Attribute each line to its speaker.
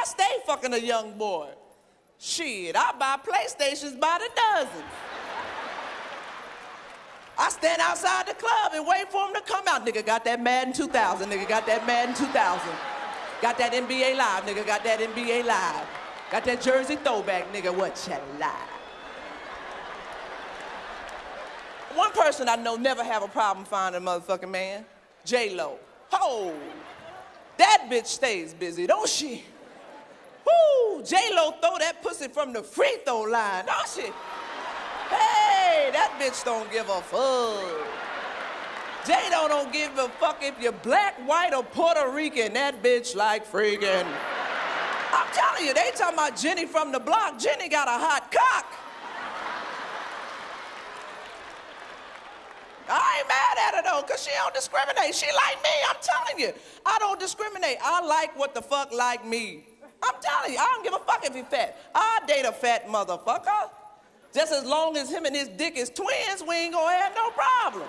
Speaker 1: I stay fucking a young boy. Shit, I buy PlayStations by the dozen. I stand outside the club and wait for him to come out. Nigga got that Madden 2000. Nigga got that Madden 2000. Got that NBA Live. Nigga got that NBA Live. Got that jersey throwback. Nigga, what you lie? One person I know never have a problem finding a motherfucking man. J-Lo. Ho! That bitch stays busy, don't she? J-Lo throw that pussy from the free throw line, don't she? Hey, that bitch don't give a fuck. J-Lo don't give a fuck if you're black, white, or Puerto Rican. That bitch like freaking. I'm telling you, they talking about Jenny from the block. Jenny got a hot cock. I ain't mad at her though, cause she don't discriminate. She like me, I'm telling you. I don't discriminate. I like what the fuck like me. I'm telling you, I don't give a fuck if he fat. I date a fat motherfucker. Just as long as him and his dick is twins, we ain't gonna have no problem.